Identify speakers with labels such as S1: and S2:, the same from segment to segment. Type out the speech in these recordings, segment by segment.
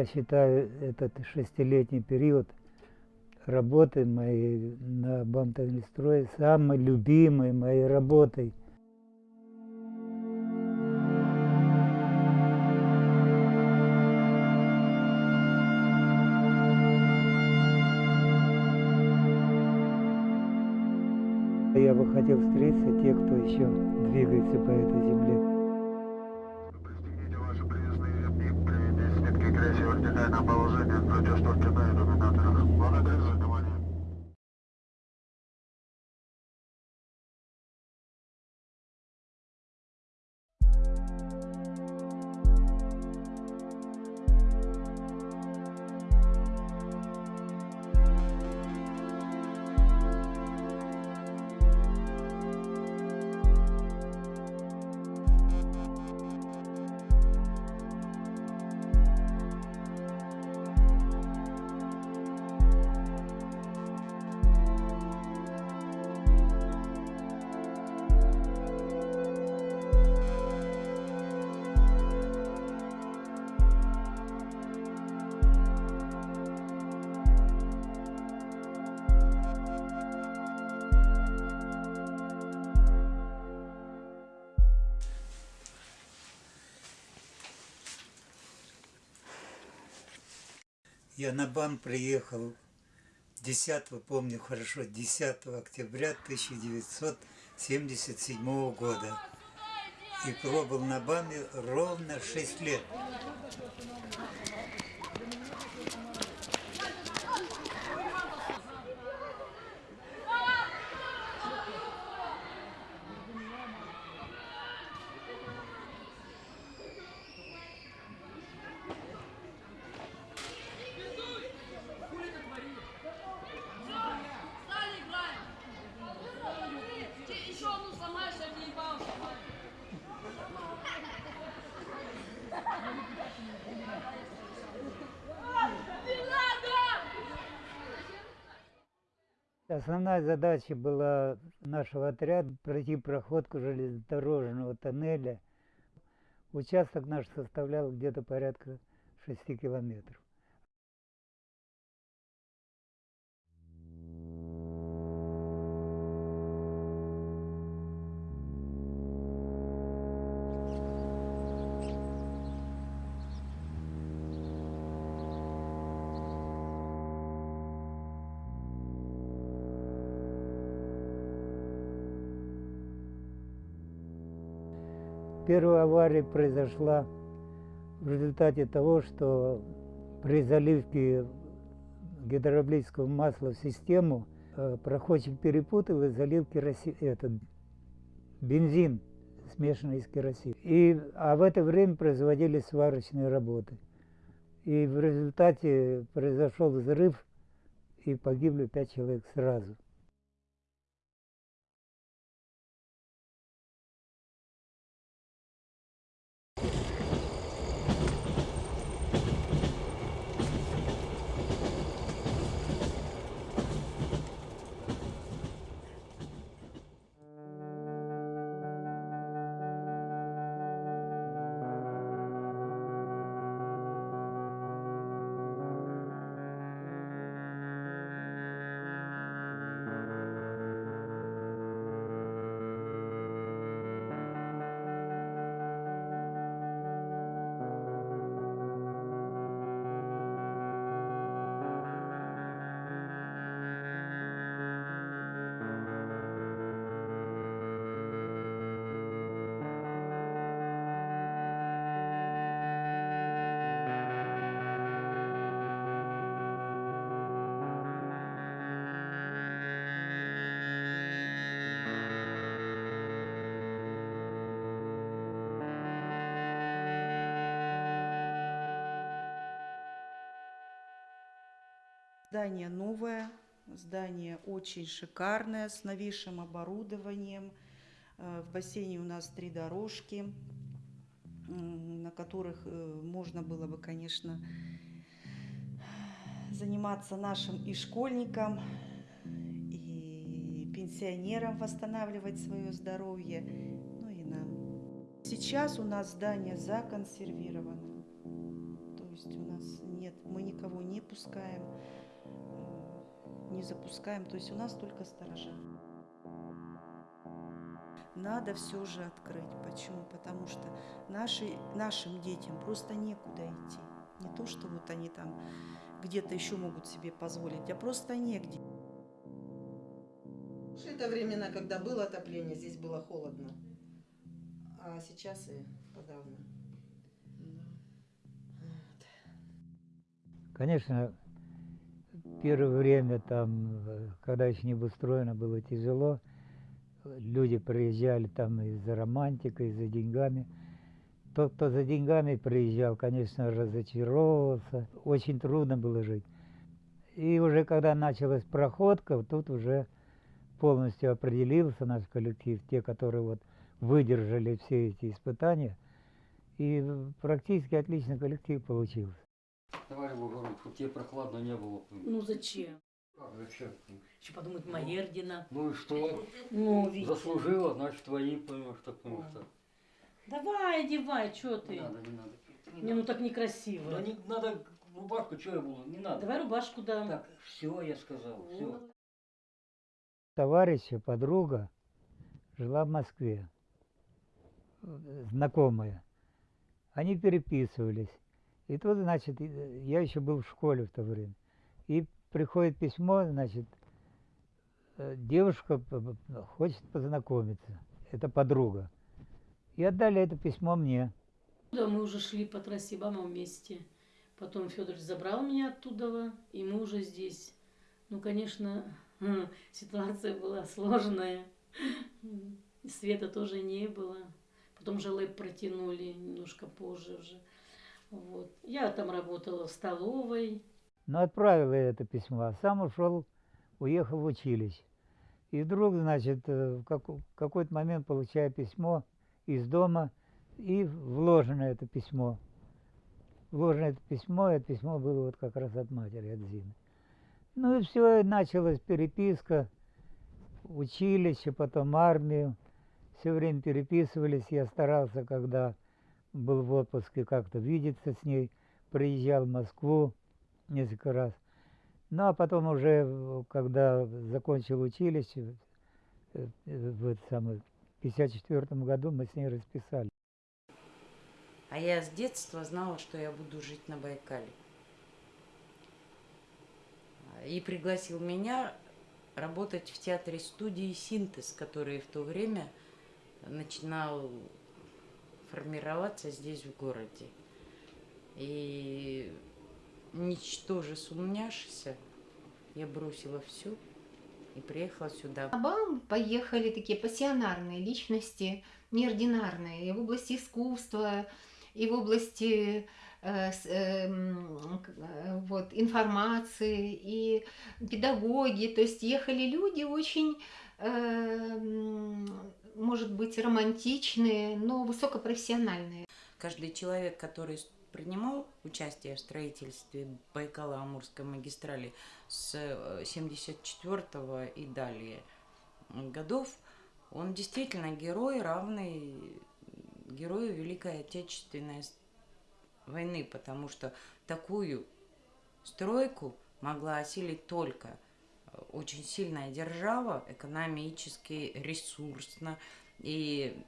S1: я считаю этот шестилетний период работы моей на Бамтовнестрое самой любимой моей работой. Я бы хотел встретиться те, кто еще двигается по этой земле. Я на БАМ приехал 10, помню хорошо, 10 октября 1977 года. И пробыл на БАМе ровно 6 лет. Основная задача была нашего отряда пройти проходку железнодорожного тоннеля. Участок наш составлял где-то порядка 6 километров. Первая авария произошла в результате того, что при заливке гидравлического масла в систему э, проходчик перепутал и залил кероси... этот бензин, смешанный с керосином. И, а в это время производились сварочные работы. И в результате произошел взрыв, и погибли пять человек сразу.
S2: Здание новое, здание очень шикарное, с новейшим оборудованием. Э, В бассейне у нас три дорожки, на которых э, можно было бы, конечно, заниматься нашим и школьникам, и пенсионерам восстанавливать свое здоровье, ну и нам. Сейчас у нас здание законсервировано. То есть у нас нет, мы никого не пускаем, не запускаем, то есть у нас только сторожа. Надо все же открыть. Почему? Потому что наши, нашим детям просто некуда идти. Не то, что вот они там где-то еще могут себе позволить, а просто негде.
S3: Это времена, когда было отопление, здесь было холодно. А сейчас и подавно.
S1: Конечно, первое время там, э, когда еще не обустроено, было тяжело. Люди приезжали там и за романтикой, и за деньгами. Тот, кто за деньгами приезжал, конечно, разочаровывался. Очень трудно было жить. И уже когда началась проходка, тут уже полностью определился наш коллектив, те, которые вот выдержали все эти испытания. И практически отличный коллектив получился.
S4: Товарищ Бугоров, чтобы тебе прохладно не было.
S5: Ну зачем?
S4: Как зачем?
S5: Еще подумать Маердина.
S4: Ну и что?
S5: Ну, Витя.
S4: Заслужила, значит твои, понимаешь, так, потому что.
S5: Давай, одевай, что ты?
S4: Не надо, не надо.
S5: Не, ну так некрасиво.
S4: Да не надо рубашку, что я буду, не надо.
S5: Давай рубашку дам.
S4: Так, все, я сказал, все.
S1: Товарища, подруга жила в Москве, знакомая. Они переписывались. И тут, значит, и- я еще был в школе в то время. И приходит письмо, значит, э, девушка хочет познакомиться. Это подруга. И отдали это письмо мне.
S5: Да, мы уже шли по трассе Бама вместе. Потом Федорович забрал меня оттуда, и мы уже здесь. Ну, конечно, ситуация была сложная. Света тоже не было. Потом же лэп протянули немножко позже уже. Вот. Я там работала в столовой.
S1: Но отправил я это письмо, а сам ушел, уехал в училище. И вдруг, значит, э, в какой-то момент получаю письмо из дома, и вложено это письмо. Вложено это письмо, и это письмо было вот как раз от матери, от Зины. Ну и все, началась переписка, училище, потом армию. Все время переписывались, я старался, когда был в отпуске, как-то видеться с ней, приезжал в Москву несколько раз. Ну, а потом уже, в- когда закончил училище, э, э, в это самое, в 54 году мы с ней расписали.
S6: А я с детства знала, что я буду жить на Байкале. И пригласил меня работать в театре студии «Синтез», который в то время начинал формироваться здесь, в городе. И ничтоже сумняшися, я бросила все и приехала сюда.
S7: На поехали такие пассионарные личности, неординарные, и в области искусства, и в области э, эм, э, вот, информации, и педагоги. То есть ехали люди очень, эм, может быть, романтичные, но высокопрофессиональные.
S6: Каждый человек, который принимал участие в строительстве Байкало-Амурской магистрали с 74 и далее годов, он действительно герой, равный герою Великой Отечественной войны, потому что такую стройку могла осилить только э, очень сильная держава, экономически, ресурсно. И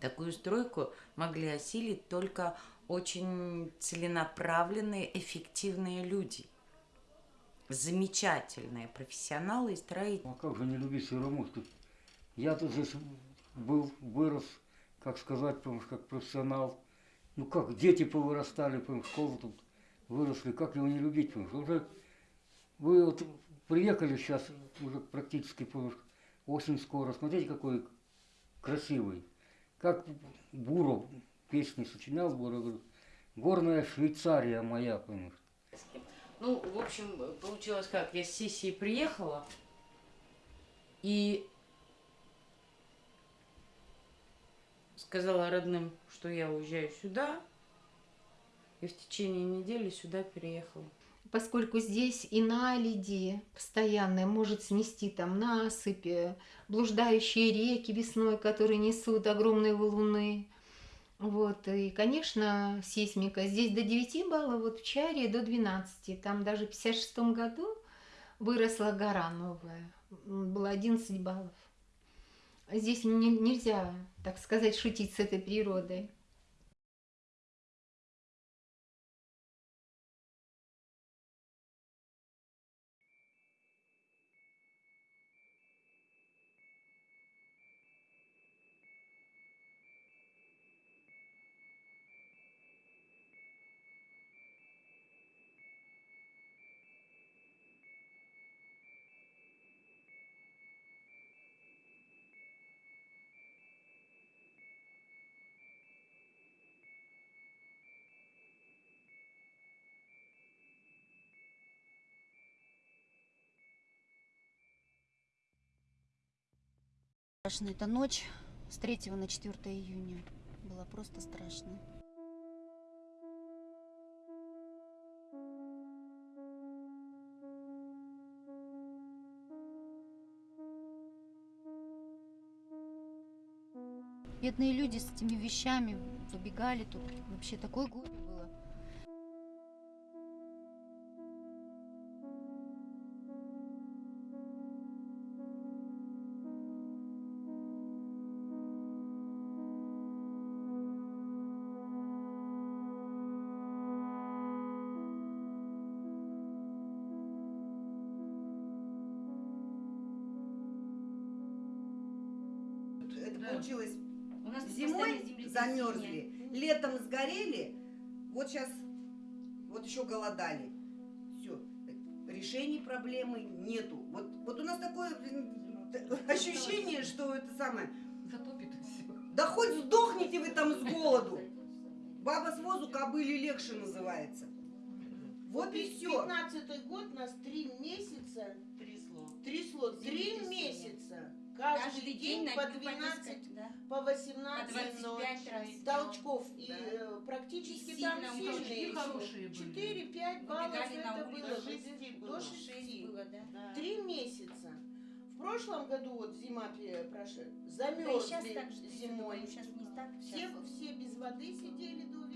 S6: такую стройку могли осилить только очень целенаправленные, эффективные люди. Замечательные профессионалы и строители.
S4: Ну, а как же не любить Североморск? Я тут здесь был, вырос, как сказать, понимаешь, как профессионал. Ну как, дети повырастали, понимаешь, школу тут выросли, как его не любить, понимаешь? Уже вы вот приехали сейчас, уже практически, осень скоро, смотрите, какой красивый. Как Буров песни сочинял, Буров, говорит, горная Швейцария моя, понимаешь.
S6: Ну, в общем, получилось как, я с сессии приехала, и сказала родным, что я уезжаю сюда, и в течение недели сюда переехала.
S7: Поскольку здесь и наледи постоянные может снести там насыпи, блуждающие реки весной, которые несут огромные валуны. Вот, и, конечно, сейсмика здесь до 9 баллов, вот в Чаре до 12. Там даже в 56 году выросла гора новая, было 11 баллов. Здесь не- нельзя, так сказать, шутить с этой природой.
S8: Страшно. Эта ночь с 3 на 4 июня была просто страшная. Бедные люди с этими вещами выбегали тут. Вообще такое горе
S5: Да.
S9: получилось
S10: У нас
S9: зимой замерзли, летом сгорели, вот сейчас вот еще голодали. Все. Решений проблемы нету. Вот, вот у нас такое ощущение, что это самое.
S5: Затопит все.
S9: Да хоть сдохните вы там с голоду. Баба с возу кобыли легче называется. Вот и все.
S11: 15 год нас три месяца
S10: Трясло.
S11: трясло. Три месяца. Каждый, день,
S10: на-
S11: по
S10: по
S11: 12,
S10: несколько, да.
S11: по 18
S10: По 25 раз.
S11: толчков. И
S10: Да.
S11: э, практически
S10: И
S11: там сильные.
S5: толчки хорошие были.
S11: 4-5 баллов это было.
S10: до
S11: до
S10: шести
S11: шести-
S10: было.
S11: До
S10: Шесть
S11: 6.
S10: было, да.
S11: Три месяца. В прошлом году вот зима прошла,
S10: Да и
S11: замерзли
S10: сейчас так же.
S11: зимой.
S10: Сейчас не так.
S11: Все, все без воды сидели до весны.